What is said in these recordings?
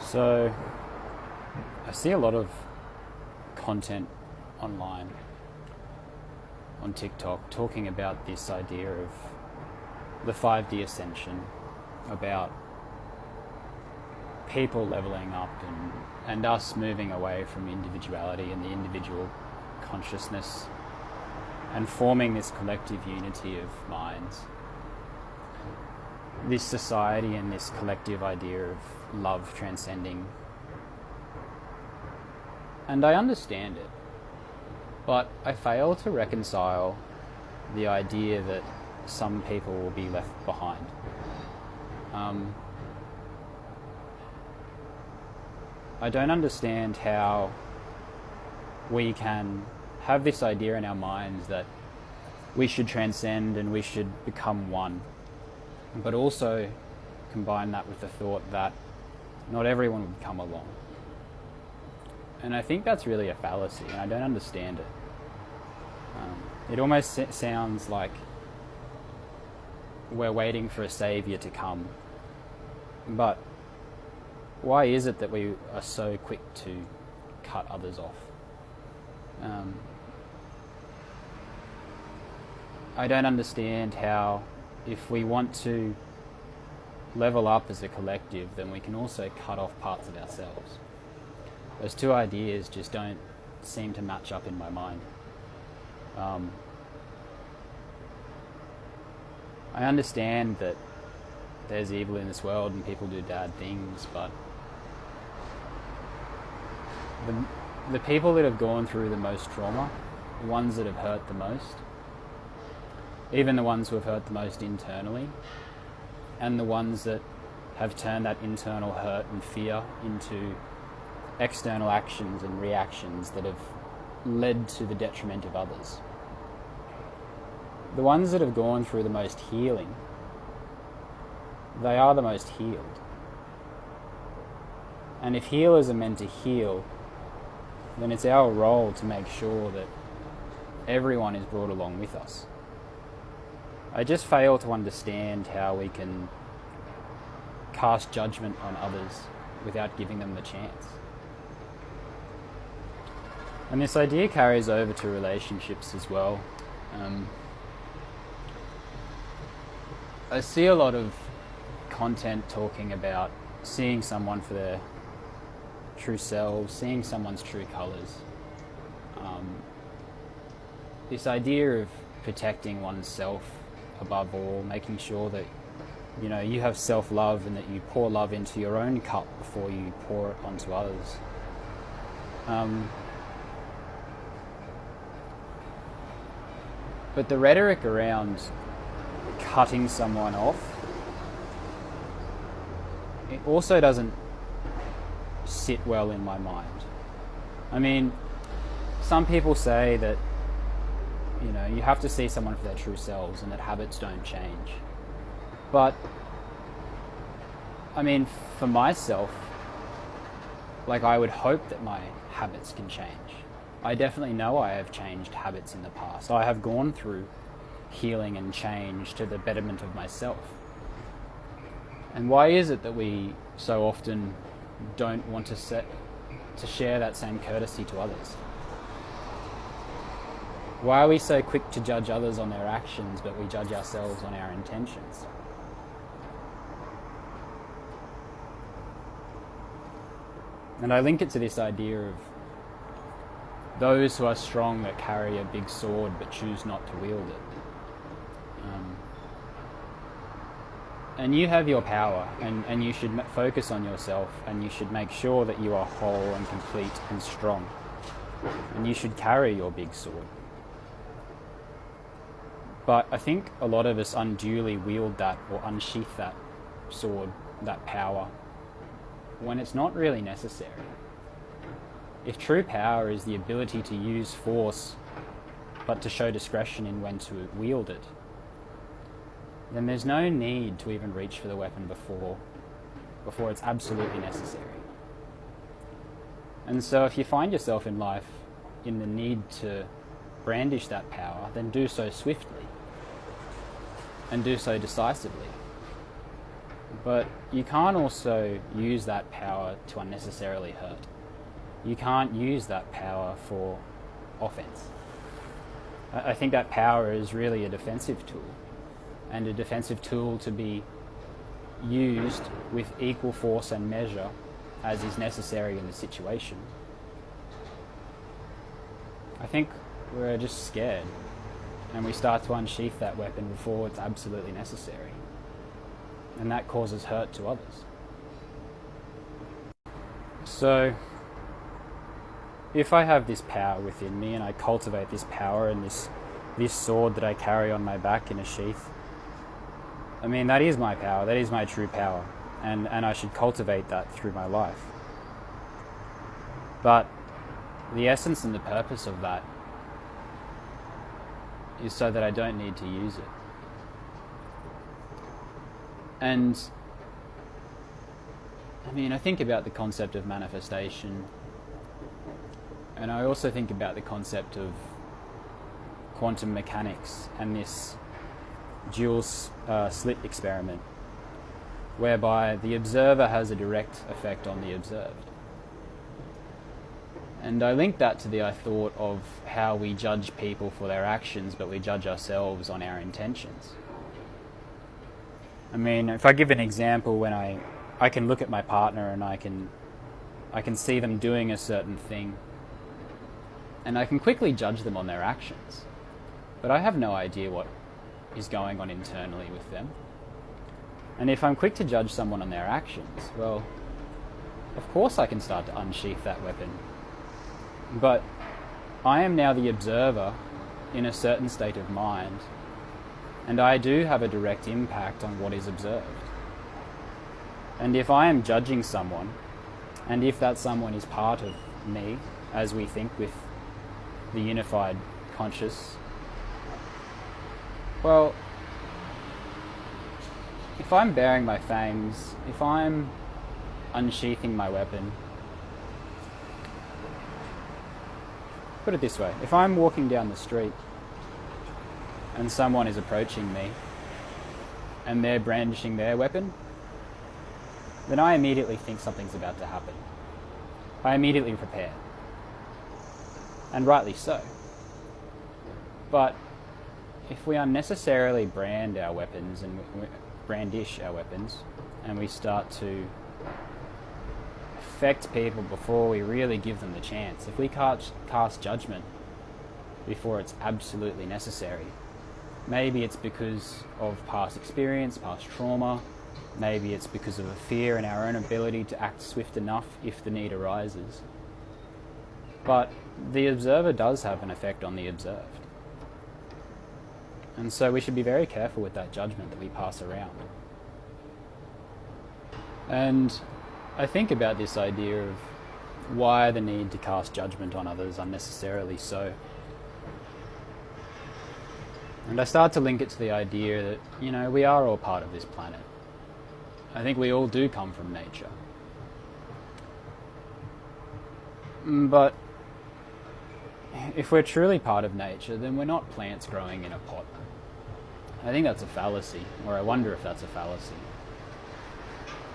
So, I see a lot of content online on TikTok talking about this idea of the 5D ascension, about people leveling up and, and us moving away from individuality and the individual consciousness and forming this collective unity of minds. This society and this collective idea of love transcending. And I understand it, but I fail to reconcile the idea that some people will be left behind. Um, I don't understand how we can have this idea in our minds that we should transcend and we should become one, but also combine that with the thought that not everyone would come along. And I think that's really a fallacy, and I don't understand it. Um, it almost sounds like we're waiting for a savior to come. But why is it that we are so quick to cut others off? Um, I don't understand how, if we want to level up as a collective, then we can also cut off parts of ourselves. Those two ideas just don't seem to match up in my mind. Um, I understand that there's evil in this world and people do bad things, but the, the people that have gone through the most trauma, the ones that have hurt the most, even the ones who have hurt the most internally, and the ones that have turned that internal hurt and fear into external actions and reactions that have led to the detriment of others. The ones that have gone through the most healing, they are the most healed. And if healers are meant to heal, then it's our role to make sure that everyone is brought along with us. I just fail to understand how we can cast judgment on others without giving them the chance. And this idea carries over to relationships as well. Um, I see a lot of content talking about seeing someone for their true selves, seeing someone's true colours. Um, this idea of protecting oneself above all, making sure that you know you have self-love and that you pour love into your own cup before you pour it onto others. Um, but the rhetoric around cutting someone off it also doesn't sit well in my mind. I mean, some people say that you know, you have to see someone for their true selves and that habits don't change. But, I mean, for myself, like I would hope that my habits can change. I definitely know I have changed habits in the past. I have gone through healing and change to the betterment of myself. And why is it that we so often don't want to set to share that same courtesy to others? Why are we so quick to judge others on their actions, but we judge ourselves on our intentions? And I link it to this idea of those who are strong that carry a big sword but choose not to wield it. Um, and you have your power, and, and you should focus on yourself, and you should make sure that you are whole and complete and strong. And you should carry your big sword. But I think a lot of us unduly wield that or unsheath that sword, that power, when it's not really necessary. If true power is the ability to use force, but to show discretion in when to wield it, then there's no need to even reach for the weapon before, before it's absolutely necessary. And so if you find yourself in life in the need to brandish that power, then do so swiftly and do so decisively. But you can't also use that power to unnecessarily hurt. You can't use that power for offense. I think that power is really a defensive tool, and a defensive tool to be used with equal force and measure as is necessary in the situation. I think we're just scared and we start to unsheath that weapon before it's absolutely necessary. And that causes hurt to others. So, if I have this power within me and I cultivate this power and this, this sword that I carry on my back in a sheath, I mean, that is my power, that is my true power, and, and I should cultivate that through my life. But the essence and the purpose of that is so that I don't need to use it. And I mean, I think about the concept of manifestation, and I also think about the concept of quantum mechanics and this dual uh, slit experiment, whereby the observer has a direct effect on the observed. And I link that to the I thought of how we judge people for their actions, but we judge ourselves on our intentions. I mean, if I give an example, when I, I can look at my partner and I can, I can see them doing a certain thing, and I can quickly judge them on their actions, but I have no idea what is going on internally with them. And if I'm quick to judge someone on their actions, well, of course I can start to unsheath that weapon but I am now the observer in a certain state of mind, and I do have a direct impact on what is observed. And if I am judging someone, and if that someone is part of me, as we think with the unified conscious, well, if I'm bearing my fangs, if I'm unsheathing my weapon, Put it this way if I'm walking down the street and someone is approaching me and they're brandishing their weapon, then I immediately think something's about to happen. I immediately prepare. And rightly so. But if we unnecessarily brand our weapons and brandish our weapons and we start to affect people before we really give them the chance. If we cast, cast judgment before it's absolutely necessary, maybe it's because of past experience, past trauma, maybe it's because of a fear in our own ability to act swift enough if the need arises. But the observer does have an effect on the observed. And so we should be very careful with that judgment that we pass around. And I think about this idea of why the need to cast judgment on others unnecessarily so. And I start to link it to the idea that, you know, we are all part of this planet. I think we all do come from nature. Mm, but if we're truly part of nature, then we're not plants growing in a pot. I think that's a fallacy, or I wonder if that's a fallacy.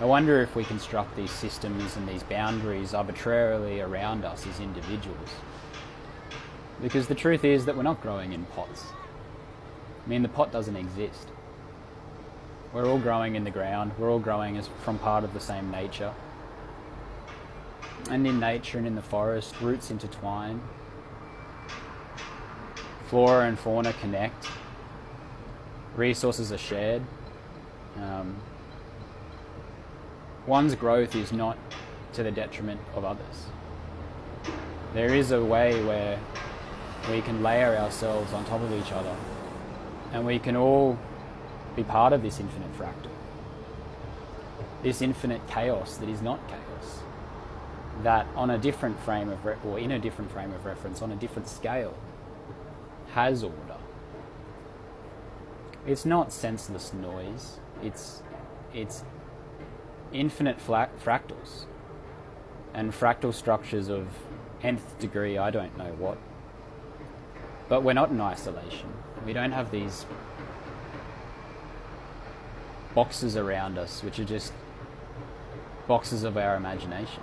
I wonder if we construct these systems and these boundaries arbitrarily around us as individuals. Because the truth is that we're not growing in pots. I mean, the pot doesn't exist. We're all growing in the ground, we're all growing as from part of the same nature. And in nature and in the forest, roots intertwine. Flora and fauna connect. Resources are shared. Um, one's growth is not to the detriment of others. There is a way where we can layer ourselves on top of each other and we can all be part of this infinite fractal. This infinite chaos that is not chaos. That on a different frame of, re- or in a different frame of reference, on a different scale, has order. It's not senseless noise. It's, it's infinite fractals and fractal structures of nth degree, I don't know what. But we're not in isolation. We don't have these boxes around us, which are just boxes of our imagination.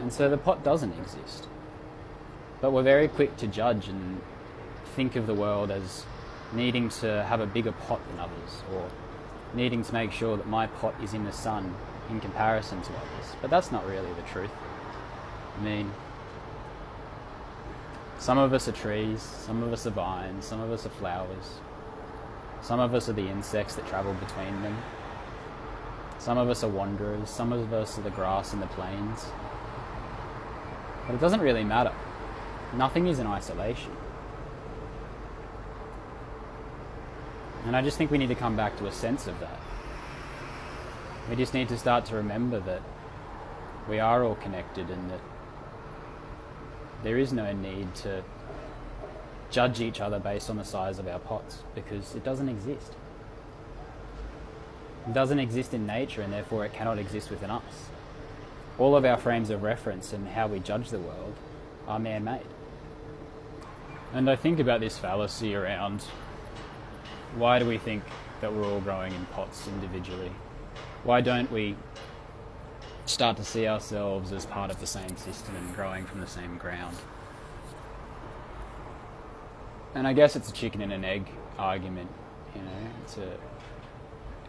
And so the pot doesn't exist. But we're very quick to judge and think of the world as needing to have a bigger pot than others, or needing to make sure that my pot is in the sun in comparison to others. But that's not really the truth. I mean, some of us are trees, some of us are vines, some of us are flowers, some of us are the insects that travel between them, some of us are wanderers, some of us are the grass in the plains. But it doesn't really matter. Nothing is in isolation. And I just think we need to come back to a sense of that. We just need to start to remember that we are all connected and that there is no need to judge each other based on the size of our pots because it doesn't exist. It doesn't exist in nature and therefore it cannot exist within us. All of our frames of reference and how we judge the world are man made. And I think about this fallacy around why do we think that we're all growing in pots individually? Why don't we start to see ourselves as part of the same system and growing from the same ground? And I guess it's a chicken and an egg argument, you know. It's a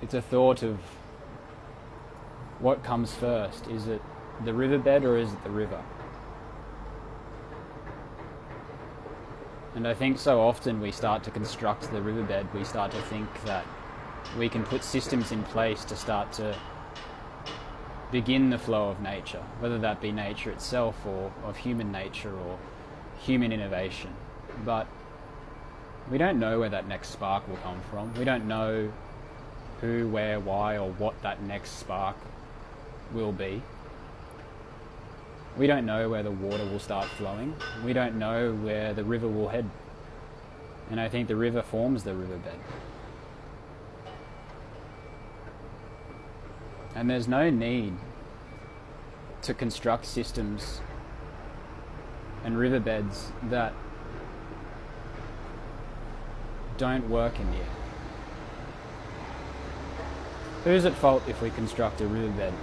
it's a thought of what comes first. Is it the riverbed or is it the river? And I think so often we start to construct the riverbed, we start to think that we can put systems in place to start to begin the flow of nature, whether that be nature itself or of human nature or human innovation. But we don't know where that next spark will come from. We don't know who, where, why, or what that next spark will be. We don't know where the water will start flowing. We don't know where the river will head. And I think the river forms the riverbed. And there's no need to construct systems and riverbeds that don't work in the air. Who's at fault if we construct a riverbed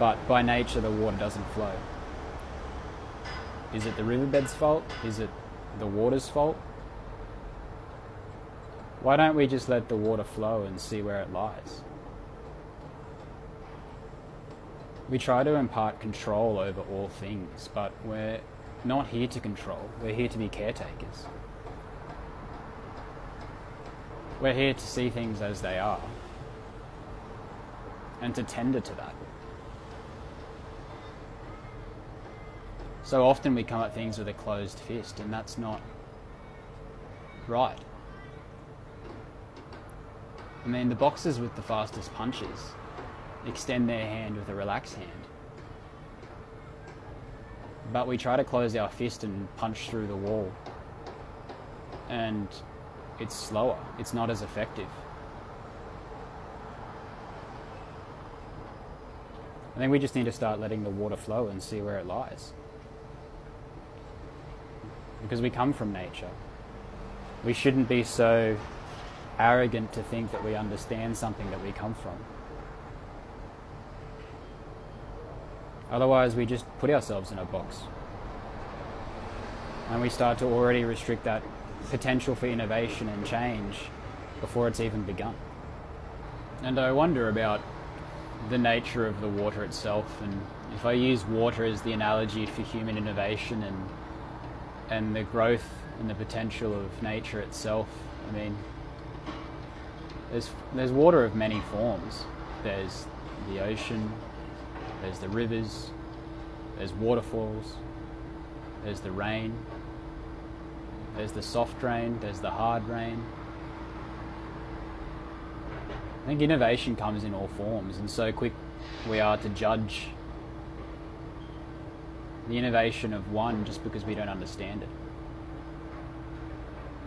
but by nature the water doesn't flow. Is it the riverbed's fault? Is it the water's fault? Why don't we just let the water flow and see where it lies? We try to impart control over all things, but we're not here to control, we're here to be caretakers. We're here to see things as they are and to tender to that. So often we come at things with a closed fist, and that's not right. I mean, the boxers with the fastest punches extend their hand with a relaxed hand. But we try to close our fist and punch through the wall. And it's slower, it's not as effective. I think we just need to start letting the water flow and see where it lies because we come from nature. We shouldn't be so arrogant to think that we understand something that we come from. Otherwise, we just put ourselves in a box. And we start to already restrict that potential for innovation and change before it's even begun. And I wonder about the nature of the water itself, and if I use water as the analogy for human innovation and and the growth and the potential of nature itself. I mean, there's there's water of many forms. There's the ocean, there's the rivers, there's waterfalls, there's the rain, there's the soft rain, there's the hard rain. I think innovation comes in all forms, and so quick we are to judge the innovation of one just because we don't understand it.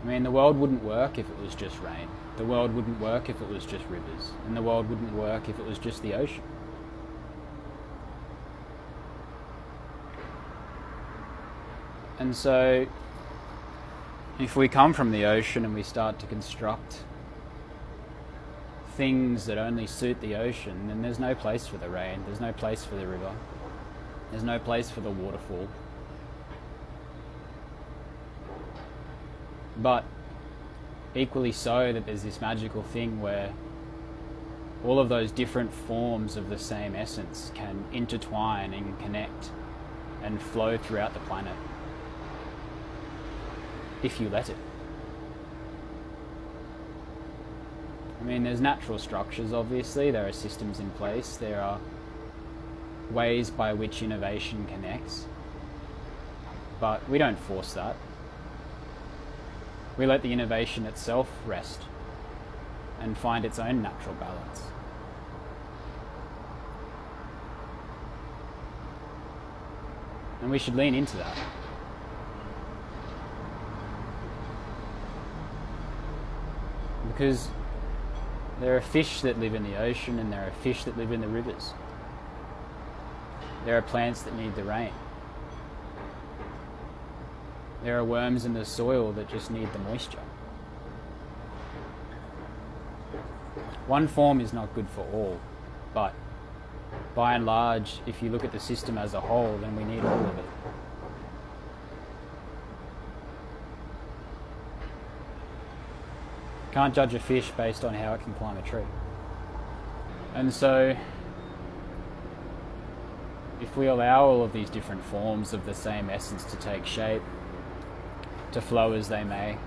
I mean, the world wouldn't work if it was just rain. The world wouldn't work if it was just rivers. And the world wouldn't work if it was just the ocean. And so, if we come from the ocean and we start to construct things that only suit the ocean, then there's no place for the rain, there's no place for the river, there's no place for the waterfall. But equally so, that there's this magical thing where all of those different forms of the same essence can intertwine and connect and flow throughout the planet if you let it. I mean, there's natural structures, obviously, there are systems in place, there are ways by which innovation connects, but we don't force that. We let the innovation itself rest and find its own natural balance. And we should lean into that. Because there are fish that live in the ocean and there are fish that live in the rivers. There are plants that need the rain. There are worms in the soil that just need the moisture. One form is not good for all, but by and large, if you look at the system as a whole, then we need all of it. Can't judge a fish based on how it can climb a tree. And so, if we allow all of these different forms of the same essence to take shape, to flow as they may,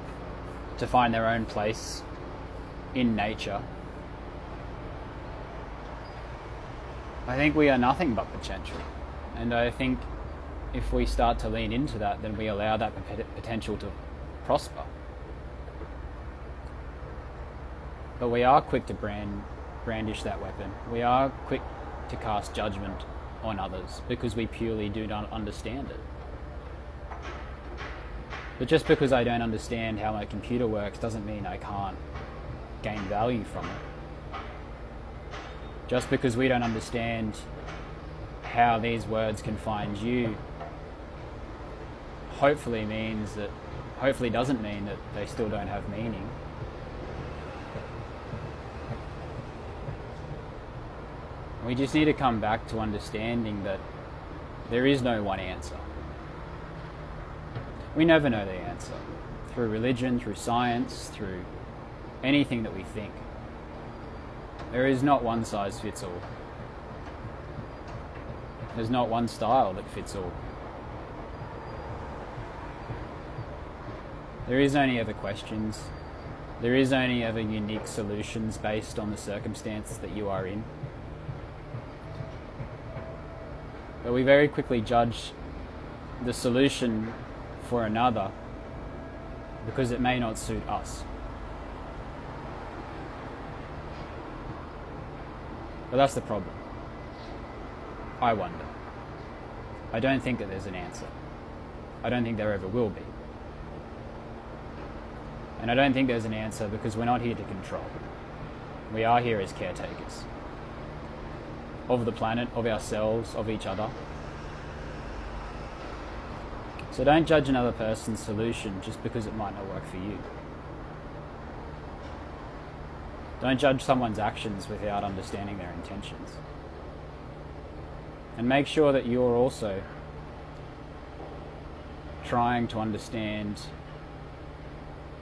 to find their own place in nature, I think we are nothing but potential. And I think if we start to lean into that, then we allow that potential to prosper. But we are quick to brand, brandish that weapon. We are quick to cast judgment on others because we purely do not understand it. But just because I don't understand how my computer works doesn't mean I can't gain value from it. Just because we don't understand how these words can find you hopefully means that hopefully doesn't mean that they still don't have meaning. We just need to come back to understanding that there is no one answer. We never know the answer. Through religion, through science, through anything that we think. There is not one size fits all. There's not one style that fits all. There is only ever questions. There is only ever unique solutions based on the circumstance that you are in. But we very quickly judge the solution for another because it may not suit us. But that's the problem. I wonder. I don't think that there's an answer. I don't think there ever will be. And I don't think there's an answer because we're not here to control. We are here as caretakers of the planet, of ourselves, of each other. So don't judge another person's solution just because it might not work for you. Don't judge someone's actions without understanding their intentions. And make sure that you're also trying to understand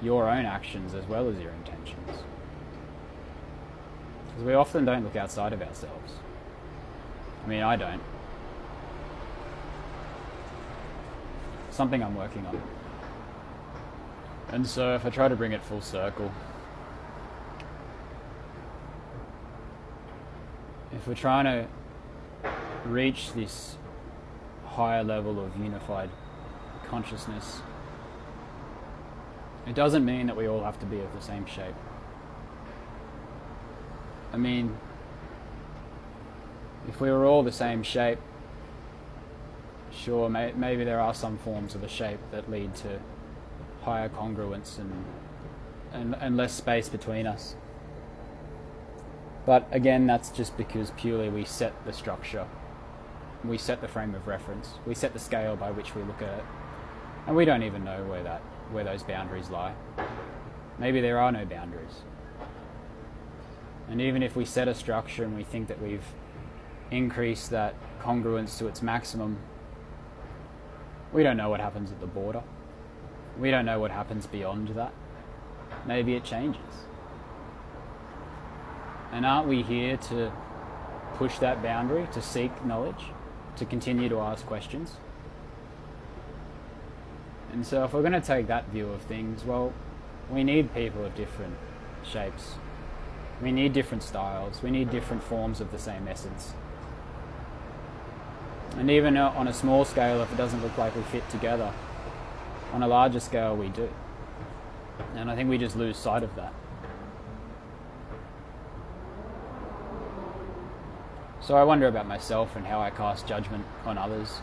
your own actions as well as your intentions. Because we often don't look outside of ourselves. I mean, I don't. Something I'm working on. And so if I try to bring it full circle, if we're trying to reach this higher level of unified consciousness, it doesn't mean that we all have to be of the same shape. I mean, if we were all the same shape, sure, may, maybe there are some forms of the shape that lead to higher congruence and, and, and less space between us. But again, that's just because purely we set the structure, we set the frame of reference, we set the scale by which we look at it, and we don't even know where that where those boundaries lie. Maybe there are no boundaries. And even if we set a structure and we think that we've increased that congruence to its maximum, we don't know what happens at the border. We don't know what happens beyond that. Maybe it changes. And aren't we here to push that boundary, to seek knowledge, to continue to ask questions? And so, if we're going to take that view of things, well, we need people of different shapes. We need different styles. We need different forms of the same essence. And even on a small scale, if it doesn't look like we fit together, on a larger scale, we do. And I think we just lose sight of that. So I wonder about myself and how I cast judgment on others.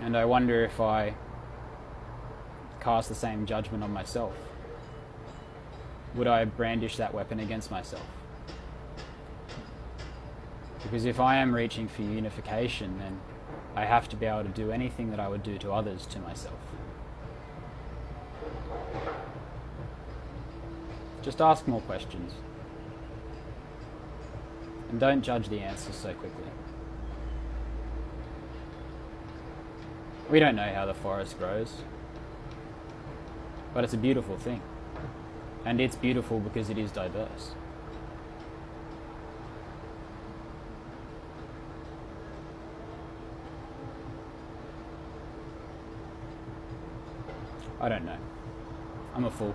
And I wonder if I cast the same judgment on myself. Would I brandish that weapon against myself? Because if I am reaching for unification, then I have to be able to do anything that I would do to others to myself. Just ask more questions. And don't judge the answers so quickly. We don't know how the forest grows, but it's a beautiful thing. And it's beautiful because it is diverse. I don't know. I'm a fool.